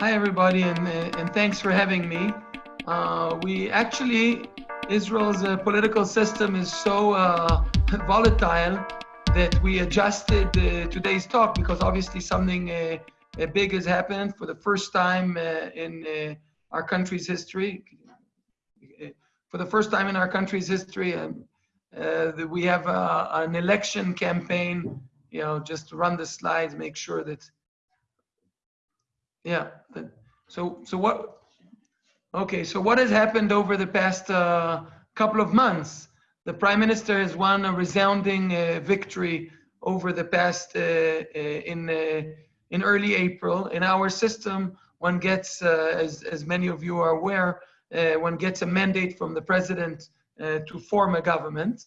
Hi, everybody, and, and thanks for having me. Uh, we actually, Israel's uh, political system is so uh, volatile that we adjusted uh, today's talk because obviously something uh, big has happened for the first time uh, in our country's history. For the first time in our country's history, um, we have an election campaign. You know, just run the slides, make sure that yeah. So, so what, okay, so what has happened over the past uh, couple of months? The prime minister has won a resounding uh, victory over the past uh, uh in uh, in early April. In our system, one gets, uh, as as many of you are aware, one gets a mandate from the president to form a government.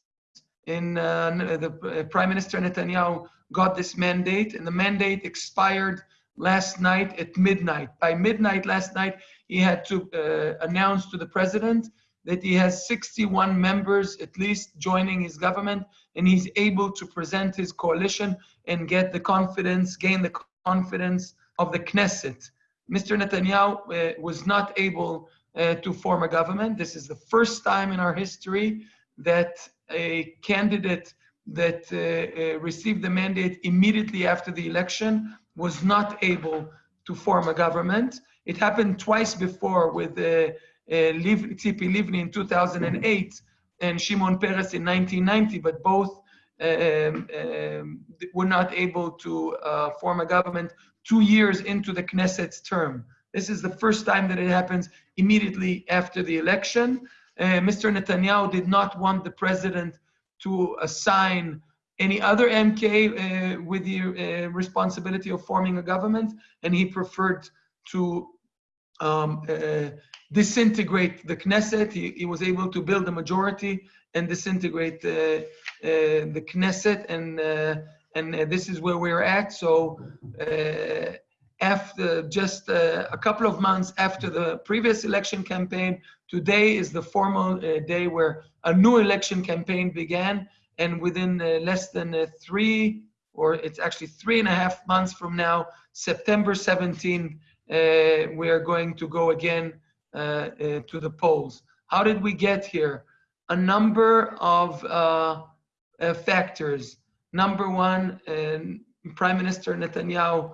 In the prime minister Netanyahu got this mandate, and the mandate expired last night at midnight. By midnight last night, he had to uh, announce to the president that he has 61 members at least joining his government and he's able to present his coalition and get the confidence, gain the confidence of the Knesset. Mr. Netanyahu uh, was not able uh, to form a government. This is the first time in our history that a candidate that uh, uh received the mandate immediately after the election was not able to form a government. It happened twice before with uh, uh, Tzipi Livni in 2008 and Shimon Peres in 1990, but both um, um, were not able to uh, form a government two years into the Knesset's term. This is the first time that it happens immediately after the election. Uh, Mr. Netanyahu did not want the president to assign any other MK uh, with the uh, responsibility of forming a government, and he preferred to um, uh, disintegrate the Knesset. He, he, was able to build a majority and disintegrate uh, uh, the Knesset, and uh, and this is where we're at. So after just a couple of months after the previous election campaign, today is the formal day where a new election campaign began and within uh, less than uh, three, or it's actually three and a half months from now, September 17, uh, we are going to go again to the polls. How did we get here? A number of factors. Number one, Prime Minister Netanyahu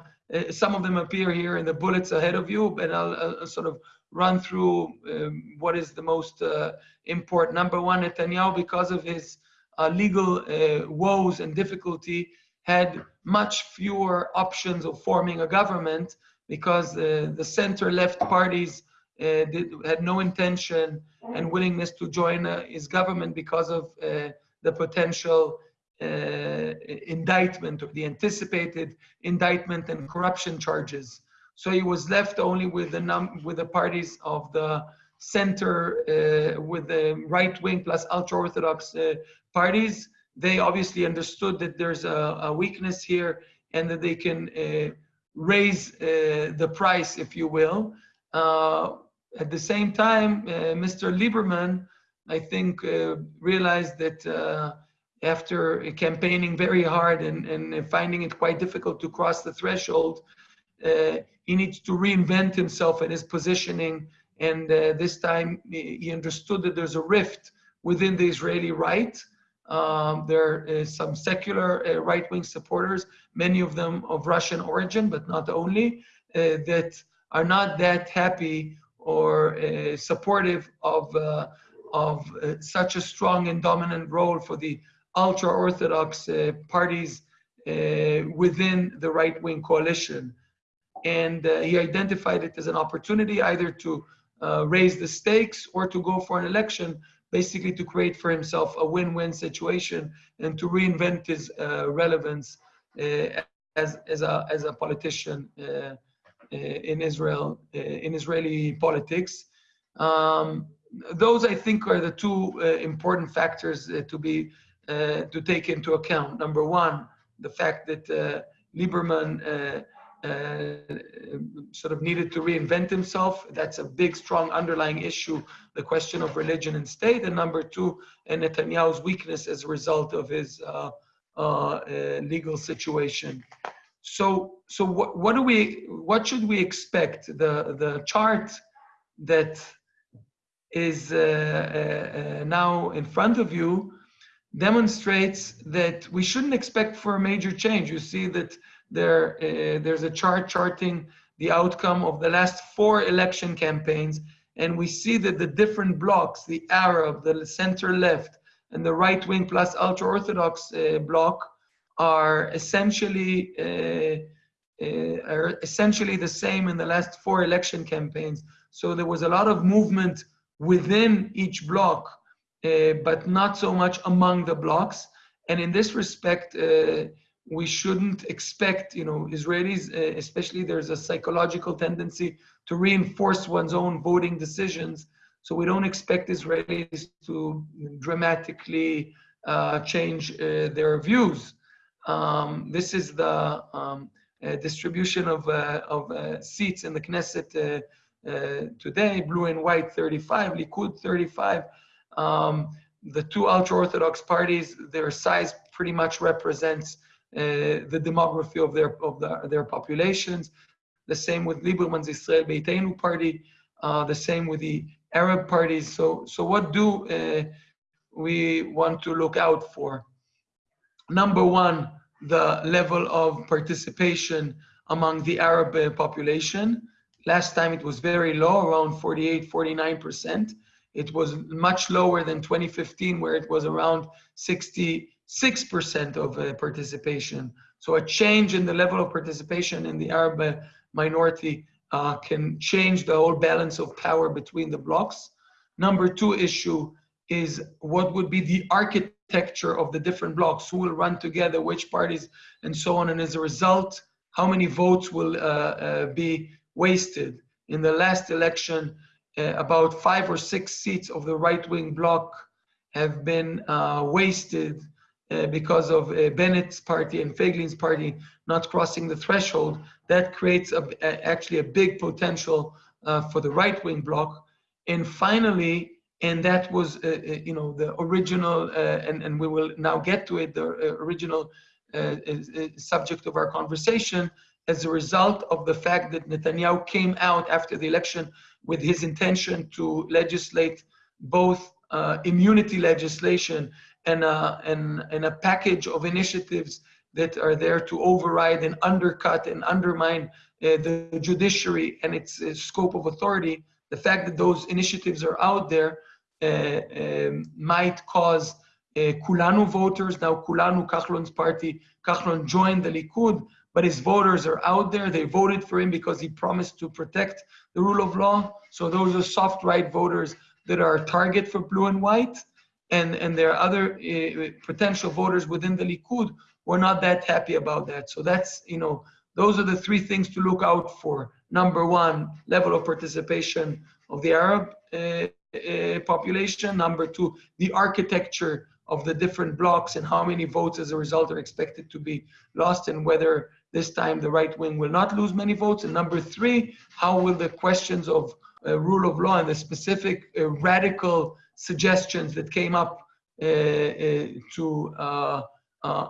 some of them appear here in the bullets ahead of you, but I'll, sort of run through um, what is the most uh, important. Number one, Netanyahu, because of his legal uh, woes and difficulty had much fewer options of forming a government because uh, the center left parties uh, did, had no intention and willingness to join uh, his government because of uh, the potential indictment or the anticipated indictment and corruption charges. So he was left only with the num with the parties of the center, with the right wing plus ultra orthodox parties, they obviously understood that there's a, a weakness here and that they can uh, raise uh, the price, if you will. Uh, at the same time, uh, Mr. Lieberman, I think, uh, realized that uh, after campaigning very hard and, and finding it quite difficult to cross the threshold, he needs to reinvent himself and his positioning. And this time he understood that there's a rift within the Israeli right um, there is some secular uh, right-wing supporters, many of them of Russian origin, but not only, uh, that are not that happy or uh, supportive of, uh, of uh, such a strong and dominant role for the ultra-Orthodox uh, parties within the right-wing coalition. And he identified it as an opportunity either to raise the stakes or to go for an election basically to create for himself a win-win situation and to reinvent his uh, relevance uh, as, as, a, as a politician uh, uh in Israel, uh, in Israeli politics. Um, those I think are the two uh, important factors to be to take into account. Number one, the fact that Lieberman sort of needed to reinvent himself. That's a big, strong underlying issue, the question of religion and state. And number two, and Netanyahu's weakness as a result of his uh, uh, legal situation. so so what, what do we what should we expect? The the chart that is uh, uh, uh, now in front of you demonstrates that we shouldn't expect for a major change. You see that there uh, there's a chart charting the outcome of the last four election campaigns, and we see that the different blocks, the Arab, the center left, and the right wing plus ultra orthodox uh, bloc, are essentially uh, uh, are essentially the same in the last four election campaigns. So there was a lot of movement within each block, uh, but not so much among the blocks. And in this respect, uh, we shouldn't expect, you know, Israelis, uh, especially there's a psychological tendency to reinforce one's own voting decisions. So we don't expect Israelis to dramatically uh, change uh, their views. Um, this is the um, uh, distribution of, uh, of uh, seats in the Knesset today, blue and white 35, Likud 35. Um, the two ultra-Orthodox parties, their size pretty much represents the demography of their of the, their populations. The same with Lieberman's Israel Beitenu party. Uh, the same with the Arab parties. So so what do uh, we want to look out for? Number one, the level of participation among the Arab population. Last time it was very low, around 48, 49%. It was much lower than 2015, where it was around 60 6% of uh, participation. So a change in the level of participation in the Arab uh, minority uh, can change the whole balance of power between the blocks. Number two issue is what would be the architecture of the different blocks, who will run together, which parties, and so on. And as a result, how many votes will uh, uh, be wasted. In the last election, uh, about five or six seats of the right-wing bloc have been wasted uh, because of uh, Bennett's party and Feiglin's party not crossing the threshold, that creates a, a, actually a big potential uh, for the right-wing bloc. And finally, and that was, uh, uh, you know, the original, and, and we will now get to it, the original subject of our conversation, as a result of the fact that Netanyahu came out after the election with his intention to legislate both uh, immunity legislation and a, and, and a package of initiatives that are there to override and undercut and undermine uh, the judiciary and its uh, scope of authority, the fact that those initiatives are out there uh, um, might cause uh, Kulanu voters. Now, Kulanu, Kahlon's party, Kahlon joined the Likud, but his voters are out there. They voted for him because he promised to protect the rule of law. So those are soft right voters that are a target for blue and white and, and there are other uh, potential voters within the Likud who are not that happy about that. So that's, you know, those are the three things to look out for. Number one, level of participation of the Arab uh, uh, population. Number two, the architecture of the different blocks and how many votes as a result are expected to be lost and whether this time the right wing will not lose many votes. And number three, how will the questions of uh, rule of law and the specific uh, radical suggestions that came up uh, uh, to uh,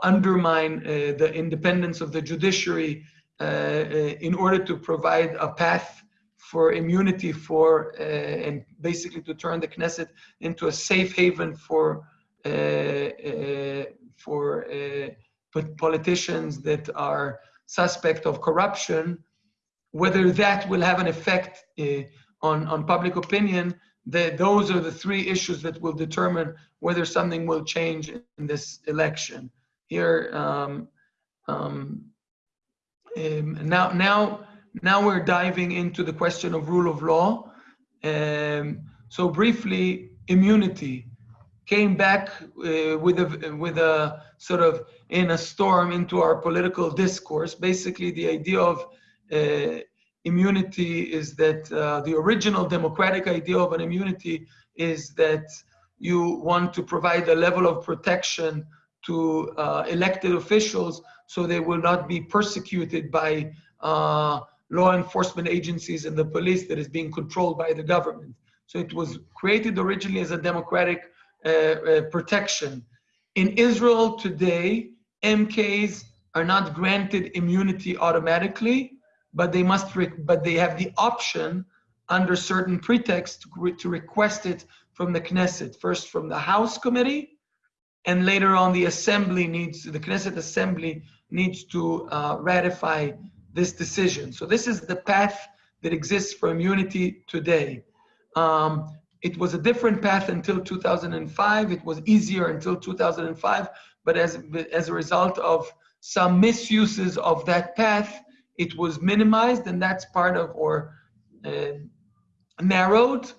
undermine the independence of the judiciary in order to provide a path for immunity for and basically to turn the Knesset into a safe haven for for politicians that are suspect of corruption, whether that will have an effect uh, on, on public opinion those are the three issues that will determine whether something will change in this election. Here, um, um, um, now, now, now we're diving into the question of rule of law. Um, so briefly, immunity came back uh, with a with a sort of in a storm into our political discourse. Basically, the idea of uh, immunity is that uh, the original democratic idea of an immunity is that you want to provide a level of protection to uh, elected officials so they will not be persecuted by uh, law enforcement agencies and the police that is being controlled by the government. So it was created originally as a democratic uh, uh, protection. In Israel today, MKs are not granted immunity automatically, but they must, but they have the option under certain pretext to request it from the Knesset, first from the House Committee, and later on the Assembly needs, the Knesset Assembly needs to uh, ratify this decision. So this is the path that exists for immunity today. Um, it was a different path until 2005. It was easier until 2005, but as, as a result of some misuses of that path, it was minimized and that's part of, or uh, narrowed,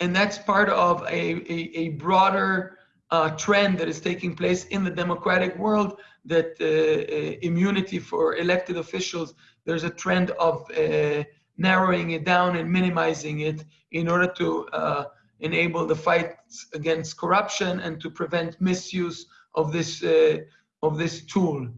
and that's part of a, a, a broader uh, trend that is taking place in the democratic world that uh, uh, immunity for elected officials, there's a trend of uh, narrowing it down and minimizing it in order to enable the fight against corruption and to prevent misuse of this, of this tool.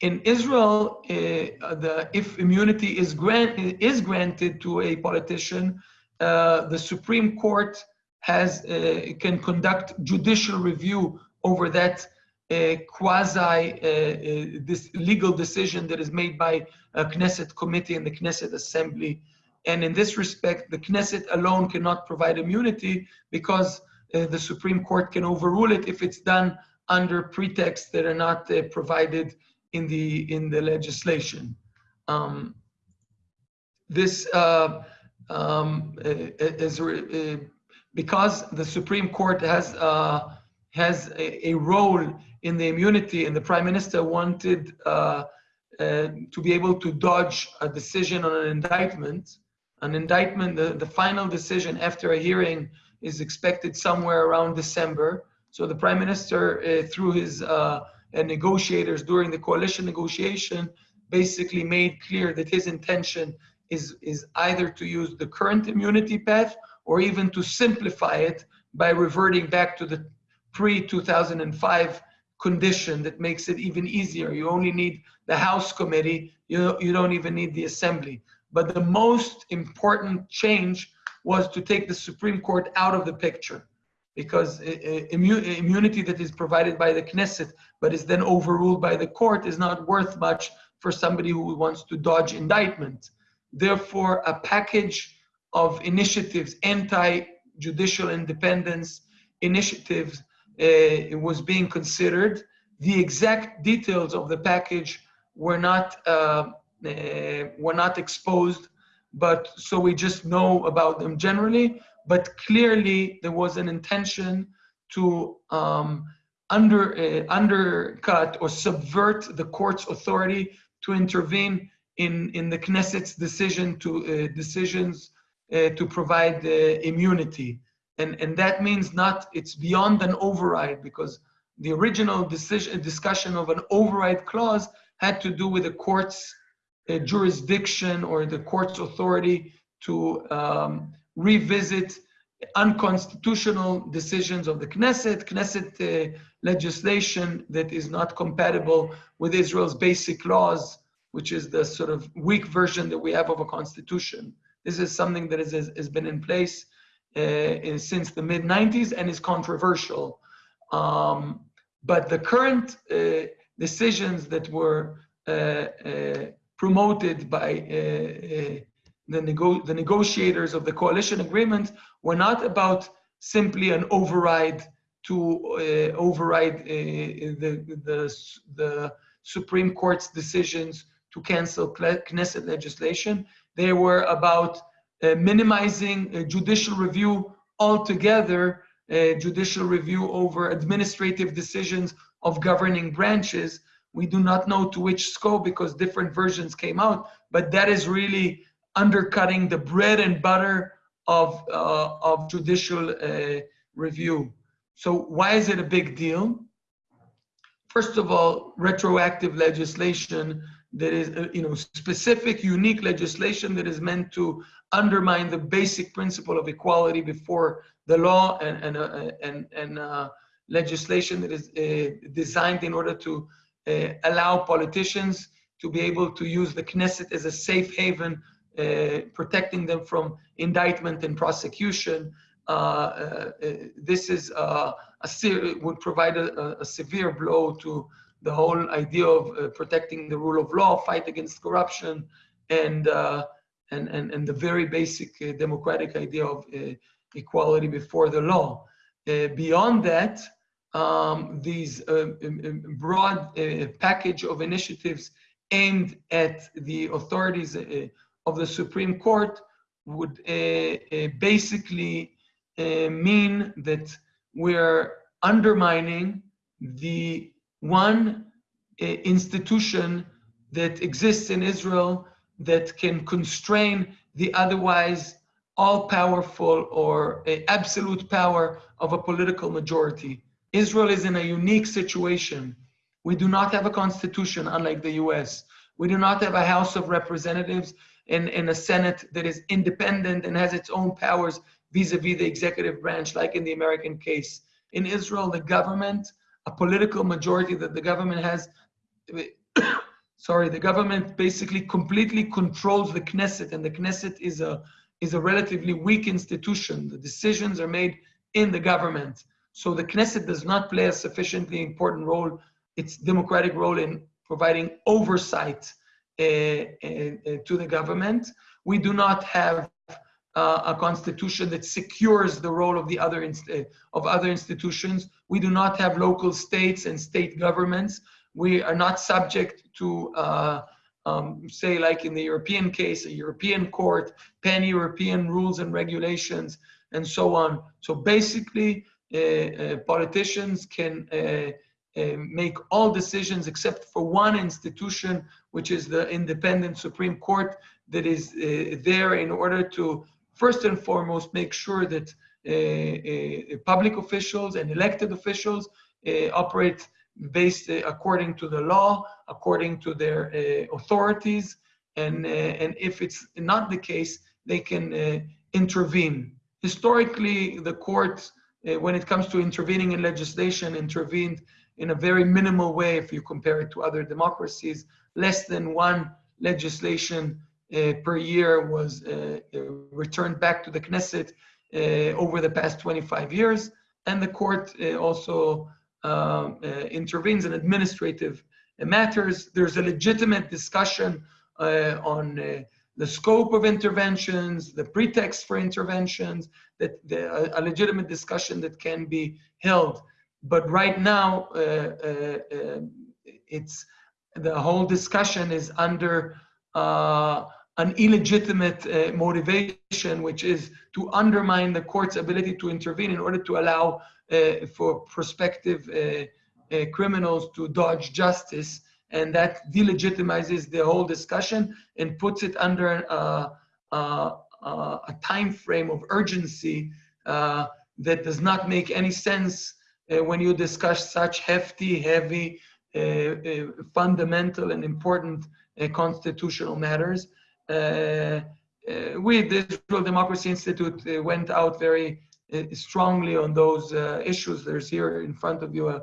In Israel, the, if immunity is, grant, is granted to a politician, uh, the Supreme Court has uh, can conduct judicial review over that uh, quasi uh, this legal decision that is made by a Knesset committee and the Knesset Assembly. And in this respect, the Knesset alone cannot provide immunity because the Supreme Court can overrule it if it's done under pretexts that are not uh, provided in the in the legislation. Um, this uh, um, is uh, because the Supreme Court has uh, has a, a, role in the immunity, and the Prime Minister wanted uh, uh, to be able to dodge a decision on an indictment. An indictment, the, the final decision after a hearing is expected somewhere around December. So the Prime Minister, uh, through his uh, negotiators during the coalition negotiation, basically made clear that his intention is, is either to use the current immunity path or even to simplify it by reverting back to the pre-2005 condition that makes it even easier. You only need the House committee, you, you don't even need the Assembly. But the most important change was to take the Supreme Court out of the picture because immunity that is provided by the Knesset but is then overruled by the court is not worth much for somebody who wants to dodge indictment. Therefore, a package of initiatives, anti-judicial independence initiatives, uh, was being considered. The exact details of the package were not uh, uh, were not exposed, but so we just know about them generally. But clearly, there was an intention to um, under uh, undercut or subvert the court's authority to intervene in, in the Knesset's decision to uh, decisions uh, to provide uh, immunity. And, and that means not, it's beyond an override because the original decision, discussion of an override clause had to do with the court's uh, jurisdiction or the court's authority to um, revisit unconstitutional decisions of the Knesset, Knesset uh, legislation that is not compatible with Israel's basic laws which is the sort of weak version that we have of a constitution. This is something that is, has been in place uh, since the mid 90s and is controversial. Um, but the current uh, decisions that were uh, uh promoted by uh, the, nego the negotiators of the coalition agreement were not about simply an override to override the, the, the Supreme Court's decisions to cancel Knesset legislation. They were about uh, minimizing uh, judicial review altogether, uh, judicial review over administrative decisions of governing branches. We do not know to which scope because different versions came out, but that is really undercutting the bread and butter of, uh, of judicial uh, review. So why is it a big deal? First of all, retroactive legislation that is, uh, you know, specific, unique legislation that is meant to undermine the basic principle of equality before the law and, and, uh, and, and uh, legislation that is uh, designed in order to uh, allow politicians to be able to use the Knesset as a safe haven, protecting them from indictment and prosecution. this is a would provide a, a severe blow to the whole idea of uh, protecting the rule of law, fight against corruption, and uh, and, and and the very basic uh, democratic idea of uh, equality before the law. Uh, beyond that, um, these um, um, broad package of initiatives aimed at the authorities of the Supreme Court would uh, uh, basically uh, mean that we're undermining the one uh, institution that exists in Israel that can constrain the otherwise all powerful or absolute power of a political majority. Israel is in a unique situation. We do not have a constitution, unlike the US. We do not have a House of Representatives and a Senate that is independent and has its own powers vis-a-vis the executive branch, like in the American case. In Israel, the government, a political majority that the government has, sorry, the government basically completely controls the Knesset, and the Knesset is a is a relatively weak institution. The decisions are made in the government. So the Knesset does not play a sufficiently important role, its democratic role in providing oversight to the government. We do not have uh, a constitution that secures the role of the other uh, of other institutions. We do not have local states and state governments. We are not subject to, uh, um, say, like in the European case, a European court, pan-European rules and regulations, and so on. So basically, uh, uh, politicians can uh, make all decisions except for one institution, which is the independent Supreme Court, that is there in order to first and foremost, make sure that uh, uh, public officials and elected officials uh, operate based according to the law, according to their authorities, and, and if it's not the case, they can intervene. Historically, the court, when it comes to intervening in legislation, intervened in a very minimal way if you compare it to other democracies, less than one legislation uh, per year was uh, uh, returned back to the Knesset over the past 25 years. And the court also um, intervenes in administrative matters. There's a legitimate discussion on the scope of interventions, the pretext for interventions, that the, a, legitimate discussion that can be held. But right now, uh, uh, uh, it's the whole discussion is under an illegitimate uh, motivation, which is to undermine the court's ability to intervene in order to allow uh, for prospective uh, uh criminals to dodge justice. And that delegitimizes the whole discussion and puts it under uh, uh, a time frame of urgency that does not make any sense when you discuss such hefty, heavy, fundamental and important constitutional matters. Uh, uh, we, the Israel Democracy Institute, uh, went out very strongly on those issues. There's here in front of you a,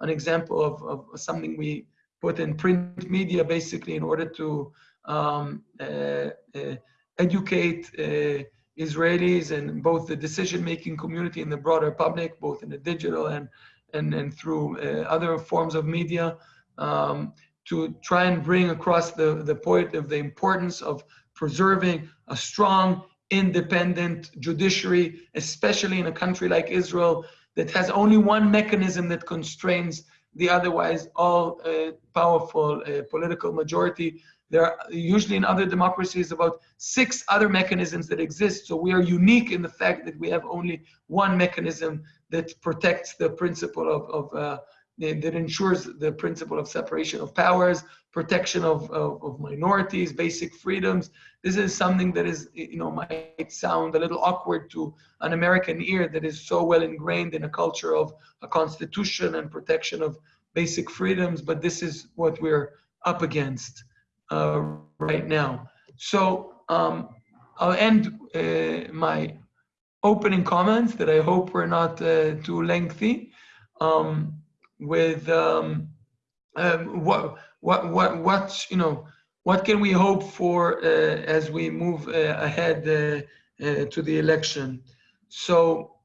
an example of, of something we put in print media basically in order to um, uh, uh, educate uh, Israelis and both the decision-making community and the broader public, both in the digital and and, and through other forms of media, um, to try and bring across the, the point of the importance of preserving a strong, independent judiciary, especially in a country like Israel that has only one mechanism that constrains the otherwise all uh, powerful uh, political majority. There are usually in other democracies about six other mechanisms that exist. So we are unique in the fact that we have only one mechanism that protects the principle of, of uh, that ensures the principle of separation of powers, protection of, of, of, minorities, basic freedoms. This is something that is, you know, might sound a little awkward to an American ear that is so well ingrained in a culture of a constitution and protection of basic freedoms, but this is what we're up against uh, right now. So um, I'll end uh, my opening comments that I hope were not uh, too lengthy. Um, with um, um, what what what what you know what can we hope for uh, as we move uh, ahead uh, uh to the election so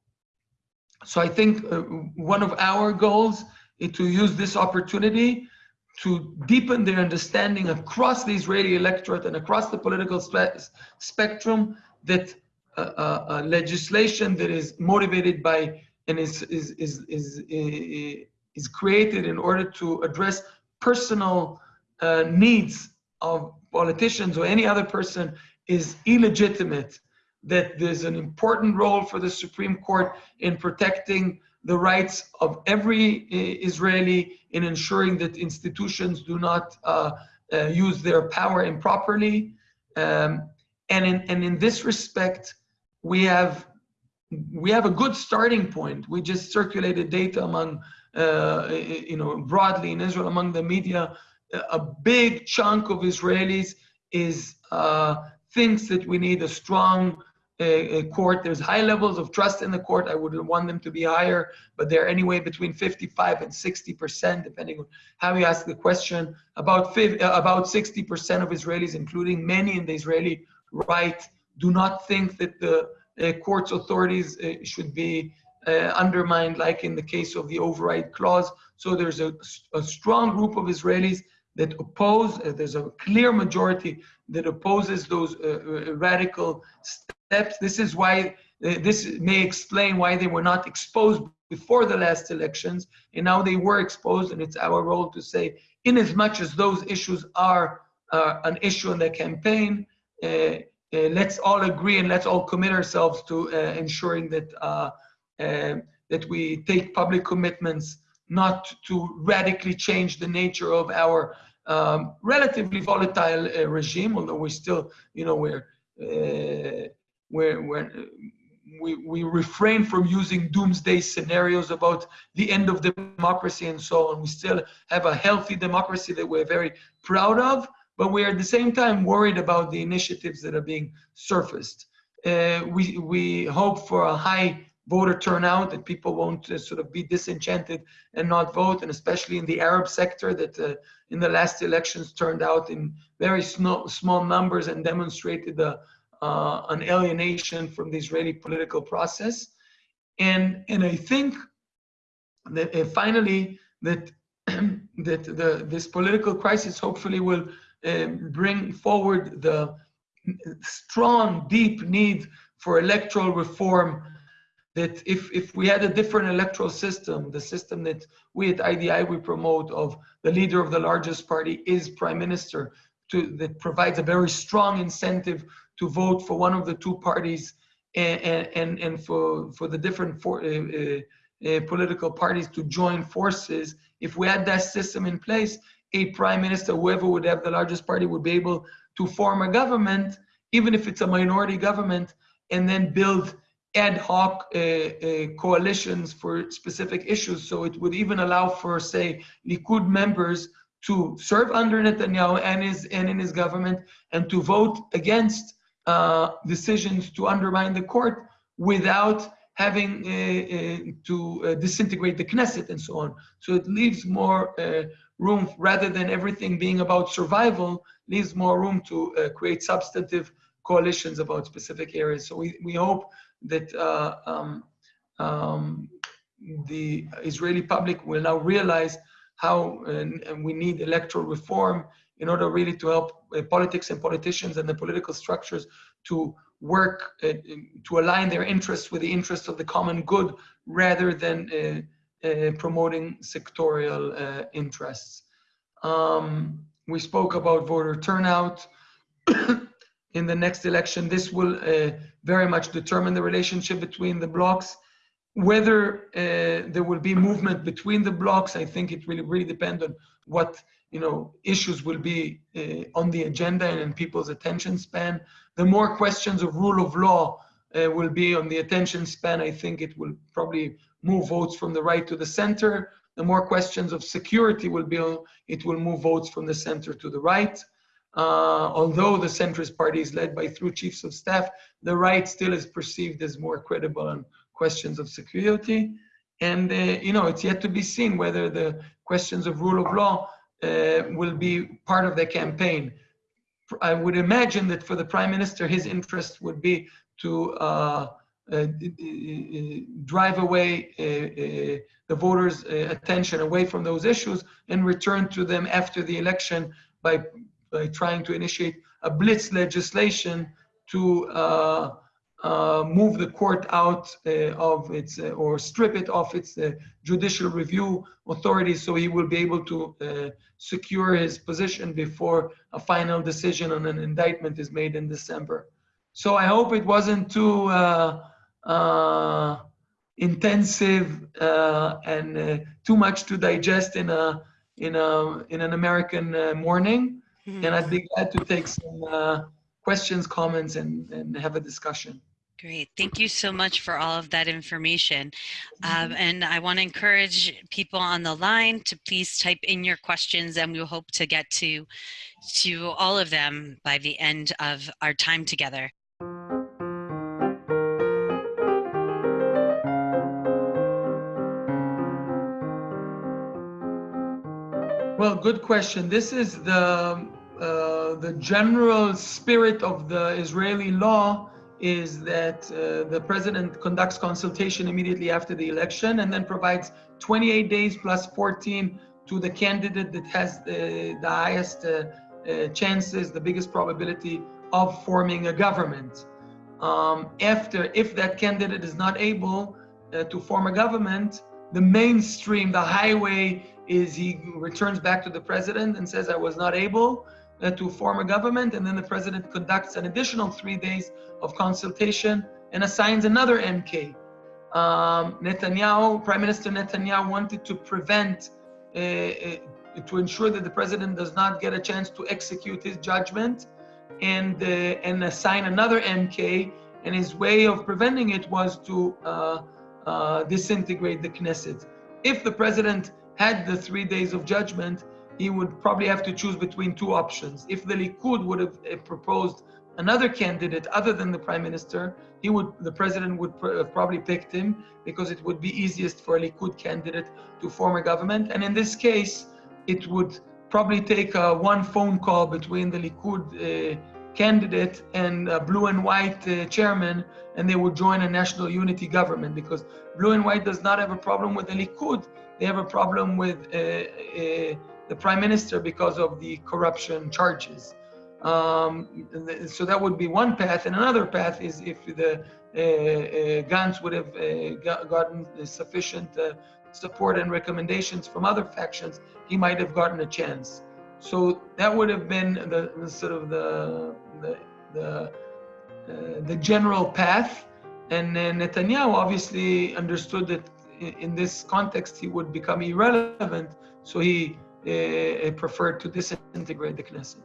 so i think uh, one of our goals is to use this opportunity to deepen their understanding across the Israeli electorate and across the political spe spectrum that legislation that is motivated by and is, is, is, is, is created in order to address personal uh, needs of politicians or any other person is illegitimate, that there's an important role for the Supreme Court in protecting the rights of every uh, Israeli in ensuring that institutions do not uh, uh, use their power improperly. Um, and, in, and in this respect, we have we have a good starting point. We just circulated data among, uh, you know, broadly in Israel among the media. A big chunk of Israelis is uh, thinks that we need a strong uh, court. There's high levels of trust in the court. I would want them to be higher, but they're anyway between 55 and 60 percent, depending on how you ask the question. About uh, about 60 percent of Israelis, including many in the Israeli right, do not think that the uh, court's authorities uh, should be uh, undermined, like in the case of the override clause. So there's a, a strong group of Israelis that oppose, uh, there's a clear majority that opposes those uh, radical steps. This is why, uh, this may explain why they were not exposed before the last elections, and now they were exposed, and it's our role to say, in as much as those issues are an issue in the campaign, uh, let's all agree and let's all commit ourselves to uh, ensuring that uh, that we take public commitments not to radically change the nature of our um, relatively volatile uh, regime, although we're still, you know, we're, uh, we're, we're, we, we refrain from using doomsday scenarios about the end of democracy and so on. We still have a healthy democracy that we're very proud of, but we're at the same time worried about the initiatives that are being surfaced. Uh, we, we hope for a high voter turnout, that people won't uh, sort of be disenchanted and not vote, and especially in the Arab sector that uh, in the last elections turned out in very small, small numbers and demonstrated a, uh, an alienation from the Israeli political process. And, and I think that uh, finally that, that the, this political crisis hopefully will um, bring forward the strong, deep need for electoral reform that if, if we had a different electoral system, the system that we at IDI we promote of the leader of the largest party is prime minister, to, that provides a very strong incentive to vote for one of the two parties and, and, and for, for the different for, uh, uh, uh, political parties to join forces. If we had that system in place, a prime minister, whoever would have the largest party, would be able to form a government, even if it's a minority government, and then build ad hoc uh, uh, coalitions for specific issues. So it would even allow for, say, Likud members to serve under Netanyahu and his and in his government, and to vote against uh, decisions to undermine the court without having uh, uh, to uh, disintegrate the Knesset and so on. So it leaves more room rather than everything being about survival, leaves more room to uh, create substantive coalitions about specific areas. So we, we hope that uh, um, um, the Israeli public will now realize how we need electoral reform in order really to help uh, politics and politicians and the political structures to work uh, to align their interests with the interests of the common good rather than uh, promoting sectorial uh, interests. Um, we spoke about voter turnout. in the next election, this will uh, very much determine the relationship between the blocks. Whether uh, there will be movement between the blocks, I think it really, really depends on what you know issues will be uh, on the agenda and in people's attention span. The more questions of rule of law will be on the attention span, I think it will probably move votes from the right to the center. The more questions of security will be, it will move votes from the center to the right. Uh, although the centrist party is led by through chiefs of staff, the right still is perceived as more credible on questions of security. And, uh, you know, it's yet to be seen whether the questions of rule of law uh, will be part of the campaign. I would imagine that for the prime minister, his interest would be to uh, drive away uh, the voters' attention away from those issues and return to them after the election by, by trying to initiate a blitz legislation to uh, uh, move the court out uh, of its or strip it of its judicial review authority so he will be able to secure his position before a final decision on an indictment is made in December. So I hope it wasn't too uh, uh, intensive uh, and uh, too much to digest in a in a in an American uh, morning. Mm-hmm. And I'd be glad to take some uh, questions, comments, and and have a discussion. Great. Thank you so much for all of that information. Um, and I want to encourage people on the line to please type in your questions and we'll hope to get to, to all of them by the end of our time together. Well, good question. This is the uh, the general spirit of the Israeli law is that uh, the president conducts consultation immediately after the election and then provides 28 days plus 14 to the candidate that has the, the highest uh, uh, chances, the biggest probability of forming a government. Um, after, if that candidate is not able uh, to form a government, the mainstream, the highway is he returns back to the president and says, I was not able uh, to form a government. And then the president conducts an additional three days of consultation and assigns another MK. Um, Netanyahu, Prime Minister Netanyahu wanted to prevent, uh, uh, to ensure that the president does not get a chance to execute his judgment and, uh, and assign another MK. And his way of preventing it was to uh, uh, disintegrate the Knesset. If the president had the three days of judgment, he would probably have to choose between two options. If the Likud would have uh, proposed another candidate other than the prime minister, he would, the president would pr have probably picked him because it would be easiest for a Likud candidate to form a government. And in this case, it would probably take uh, one phone call between the Likud uh, candidate and blue and white uh, chairman, and they would join a national unity government because blue and white does not have a problem with the Likud they have a problem with uh, uh, the prime minister because of the corruption charges. Um, so that would be one path. And another path is if the uh, uh, Gantz would have uh, gotten sufficient uh, support and recommendations from other factions, he might have gotten a chance. So that would have been the, the sort of the the the, the general path. And Netanyahu obviously understood that in this context, he would become irrelevant. So he uh, preferred to disintegrate the Knesset.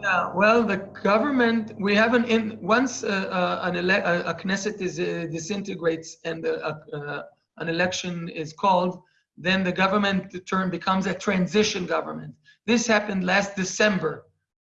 Yeah, well, the government, we have an, in, once uh, uh, an ele a, Knesset is, uh, disintegrates and uh, an election is called, then the government term becomes a transition government. This happened last December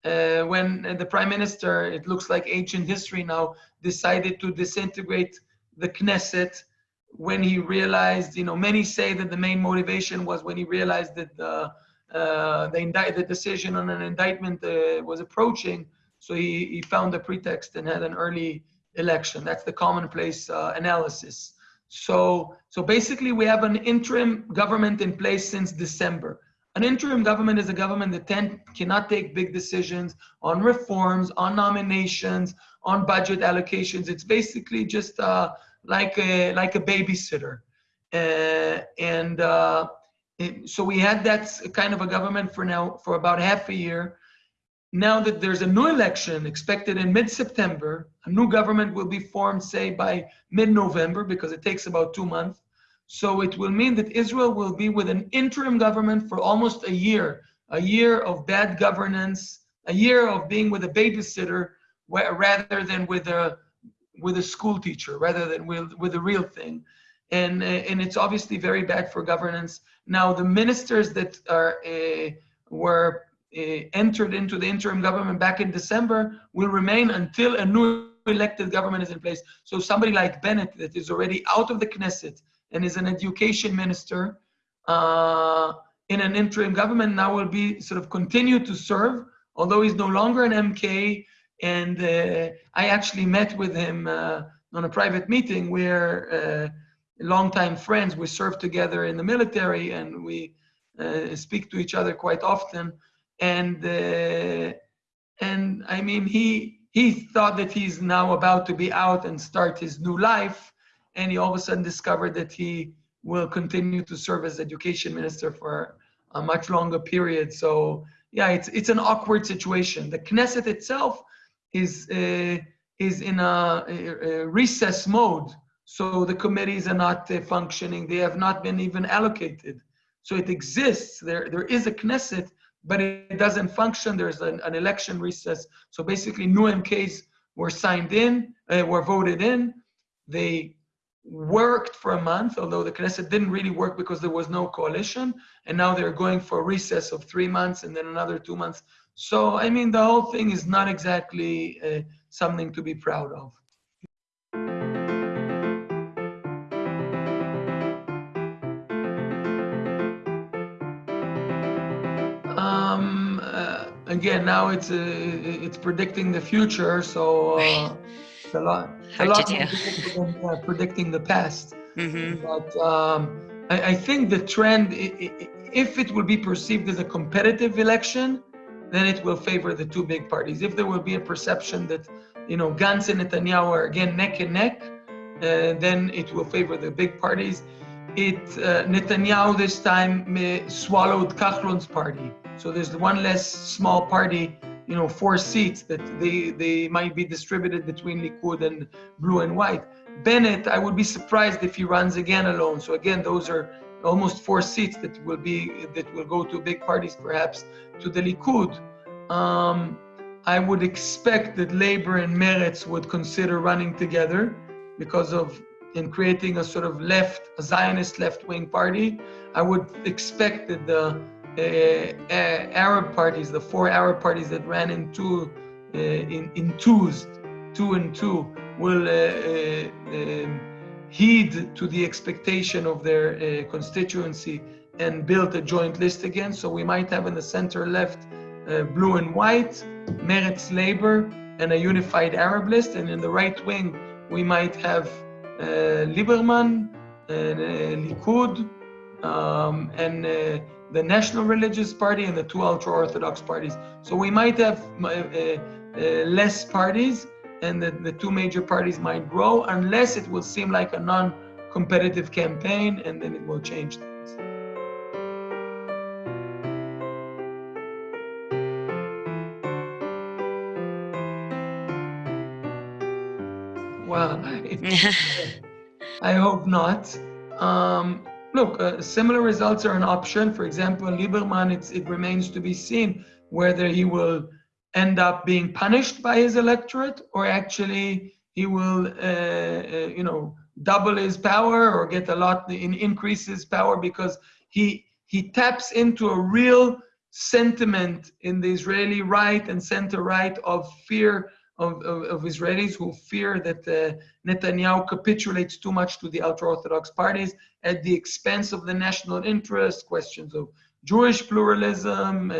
uh, when the prime minister, it looks like ancient history now, decided to disintegrate the Knesset when he realized, you know, many say that the main motivation was when he realized that the, uh, the, the decision on an indictment uh, was approaching. So he, he found a pretext and had an early election. That's the commonplace uh, analysis. So, so basically we have an interim government in place since December. An interim government is a government that ten, cannot take big decisions on reforms, on nominations, on budget allocations. It's basically just uh, like a like a babysitter, uh, and uh, it, so we had that kind of a government for now for about half a year. Now that there's a new election expected in mid-September, a new government will be formed, say by mid-November, because it takes about two months. So it will mean that Israel will be with an interim government for almost a year, a year of bad governance, a year of being with a babysitter rather than with a with a school teacher, rather than with, with a real thing. And, and it's obviously very bad for governance. Now, the ministers that are uh, were entered into the interim government back in December will remain until a new elected government is in place. So somebody like Bennett that is already out of the Knesset, and is an education minister uh, in an interim government now will be sort of continue to serve, although he's no longer an MK. And uh, I actually met with him uh, on a private meeting where uh, longtime friends, we served together in the military and we uh, speak to each other quite often. And uh, and I mean, he he thought that he's now about to be out and start his new life, and he all of a sudden discovered that he will continue to serve as education minister for a much longer period. So yeah, it's it's an awkward situation. The Knesset itself is uh, is in a, a, recess mode, so the committees are not uh, functioning. They have not been even allocated. So it exists. There there is a Knesset, but it doesn't function. There's an, an election recess. So basically, new MKs were signed in, uh, were voted in. They worked for a month, although the Knesset didn't really work because there was no coalition. And now they're going for a recess of three months and then another two months. So, I mean, the whole thing is not exactly uh, something to be proud of. Again, now it's uh, it's predicting the future, so uh, it's a lot. Hard a lot than uh, predicting the past. hmm But um, I, I think the trend, if it will be perceived as a competitive election, then it will favor the two big parties. If there will be a perception that, you know, Gantz and Netanyahu are again neck and neck, uh, then it will favor the big parties. It uh, Netanyahu this time uh, swallowed Kahlon's party, so there's one less small party, you know, four seats that they they might be distributed between Likud and Blue and White. Bennett, I would be surprised if he runs again alone. So again, those are almost four seats that will be that will go to big parties, perhaps to the Likud. Um, I would expect that Labor and Meretz would consider running together because of in creating a sort of left, a Zionist left-wing party. I would expect that the Arab parties, the four Arab parties that ran in two, uh, in, in twos, two and two, will uh, uh, um, heed to the expectation of their uh, constituency and build a joint list again. So we might have in the center left uh, blue and white, Meretz Labor, and a unified Arab list. And in the right wing, we might have uh, Lieberman, and, uh, Likud, um, and uh, the National Religious Party and the two ultra-Orthodox parties. So we might have uh, uh, less parties, and the, the two major parties might grow, unless it will seem like a non-competitive campaign, and then it will change things. Well, I, I hope not. Um, look, uh, similar results are an option. For example, Lieberman, it remains to be seen whether he will end up being punished by his electorate or actually he will, uh, uh, you know, double his power or get a lot in increase his power because he he taps into a real sentiment in the Israeli right and center right of fear of, of, of Israelis who fear that uh, Netanyahu capitulates too much to the ultra-Orthodox parties at the expense of the national interest, questions of Jewish pluralism, uh,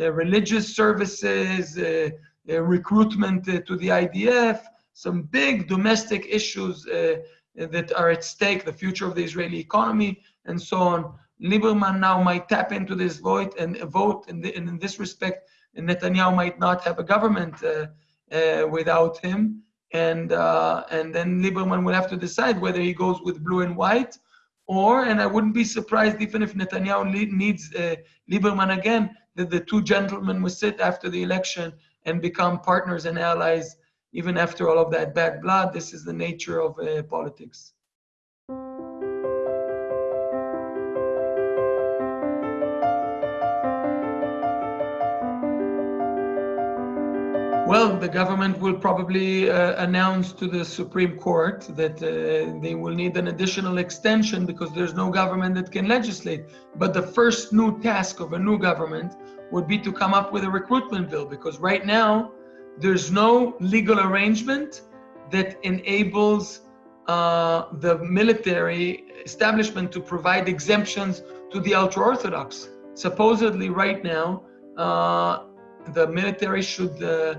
uh, religious services, uh, uh, recruitment to the IDF, some big domestic issues that are at stake, the future of the Israeli economy, and so on. Lieberman now might tap into this void and vote, and in, in this respect, Netanyahu might not have a government uh, uh, without him, and uh, and then Lieberman will have to decide whether he goes with blue and white, or and I wouldn't be surprised even if Netanyahu needs uh, Lieberman again, that the two gentlemen will sit after the election and become partners and allies even after all of that bad blood. This is the nature of uh, politics. Well, the government will probably uh, announce to the Supreme Court that uh, they will need an additional extension because there's no government that can legislate. But the first new task of a new government would be to come up with a recruitment bill because right now there's no legal arrangement that enables uh, the military establishment to provide exemptions to the ultra Orthodox. Supposedly, right now, uh, the military should uh,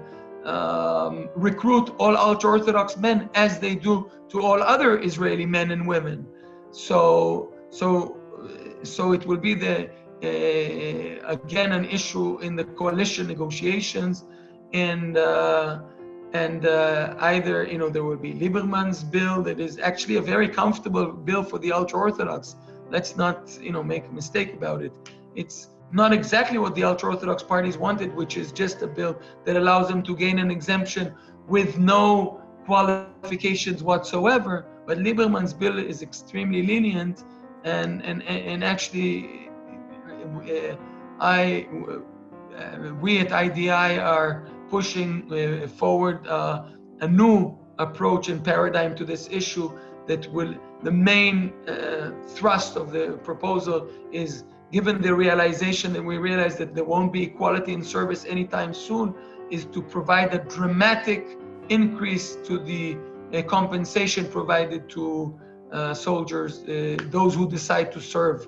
um, recruit all ultra Orthodox men as they do to all other Israeli men and women. So, so, so it will be the uh, again an issue in the coalition negotiations, and uh, and uh, either you know there will be Lieberman's bill that is actually a very comfortable bill for the ultra Orthodox. Let's not you know make a mistake about it. It's not exactly what the ultra Orthodox parties wanted, which is just a bill that allows them to gain an exemption with no qualifications whatsoever. But Lieberman's bill is extremely lenient, and and and actually, uh, I uh, we at IDI are pushing uh, forward uh, a new approach and paradigm to this issue that will the main uh, thrust of the proposal is given the realization that we realize that there won't be equality in service anytime soon, is to provide a dramatic increase to the uh, compensation provided to uh, soldiers, uh, those who decide to serve,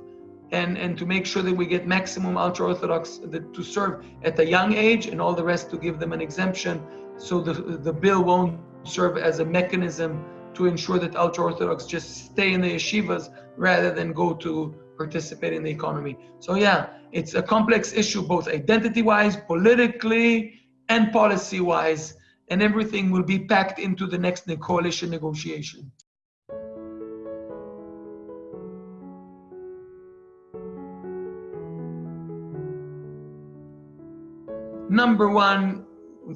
and, and to make sure that we get maximum ultra Orthodox to serve at a young age and all the rest to give them an exemption. So the, the bill won't serve as a mechanism to ensure that ultra Orthodox just stay in the yeshivas rather than go to participate in the economy. So yeah, it's a complex issue, both identity-wise, politically, and policy-wise, and everything will be packed into the next coalition negotiation. Number one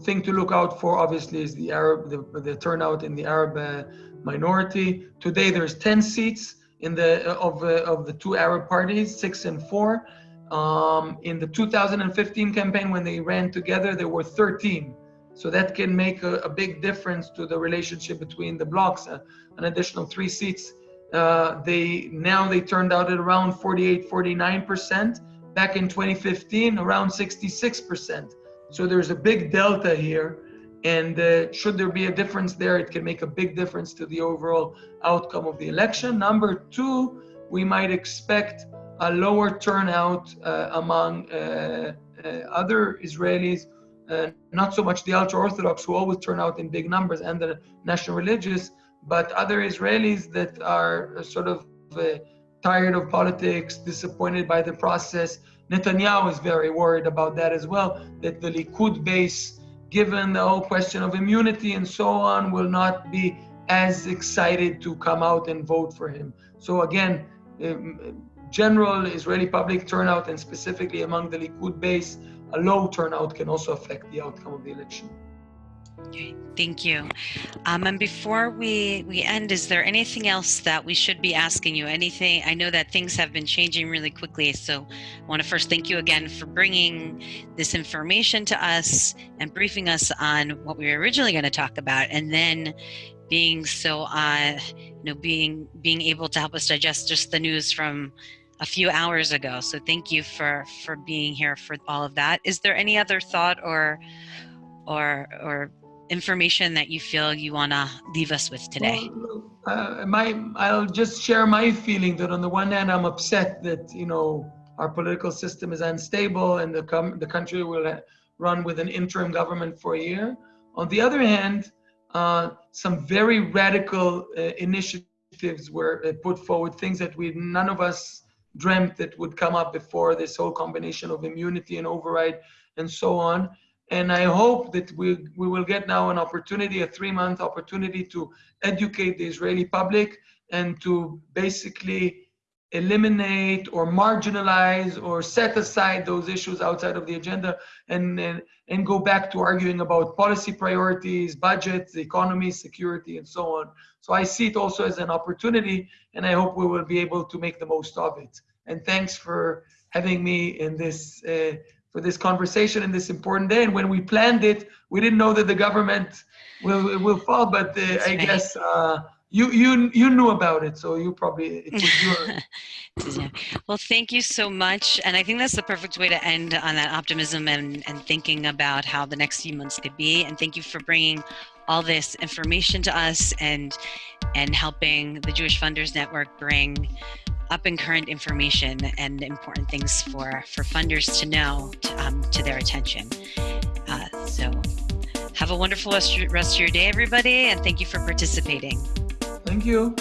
thing to look out for, obviously, is the Arab, the, the turnout in the Arab uh, minority. Today, there's 10 seats in the of uh, of the two Arab parties, six and four. Um, in the 2015 campaign, when they ran together, there were 13. So that can make a, a big difference to the relationship between the blocs. Uh, an additional three seats. Uh, they now they turned out at around 48, 49 percent. Back in 2015, around 66 percent. So there's a big delta here. And uh, should there be a difference there, it can make a big difference to the overall outcome of the election. Number two, we might expect a lower turnout uh, among uh, uh other Israelis, uh, not so much the ultra Orthodox who always turn out in big numbers and the national religious, but other Israelis that are uh, sort of tired of politics, disappointed by the process. Netanyahu is very worried about that as well, that the Likud base given the whole question of immunity and so on, will not be as excited to come out and vote for him. So again, um, general Israeli public turnout and specifically among the Likud base, a low turnout can also affect the outcome of the election. Okay, thank you. Um, and before we, we end, is there anything else that we should be asking you? Anything? I know that things have been changing really quickly, so I want to first thank you again for bringing this information to us and briefing us on what we were originally going to talk about, and then being so, uh, you know, being being able to help us digest just the news from a few hours ago. So thank you for for being here for all of that. Is there any other thought or or or information that you feel you want to leave us with today? Uh, my, I'll just share my feeling that on the one hand, I'm upset that, you know, our political system is unstable and the, com- the country will run with an interim government for a year. On the other hand, uh, some very radical uh, initiatives were uh, put forward, things that we none of us dreamt that would come up before this whole combination of immunity and override and so on. And I hope that we, we will get now an opportunity, a three month opportunity to educate the Israeli public and to basically eliminate or marginalize or set aside those issues outside of the agenda and, and, and go back to arguing about policy priorities, budgets, economy, security, and so on. So I see it also as an opportunity, and I hope we will be able to make the most of it. And thanks for having me in this uh, for this conversation in this important day. And when we planned it, we didn't know that the government will will fall. But uh, I right. guess uh, you you you knew about it, so you probably it was your. well, thank you so much, and I think that's the perfect way to end on that optimism and and thinking about how the next few months could be. And thank you for bringing all this information to us and and helping the Jewish Funders Network bring up and current information and important things for for funders to know to, um, to their attention. Uh, so have a wonderful rest, rest of your day, everybody, and thank you for participating. Thank you.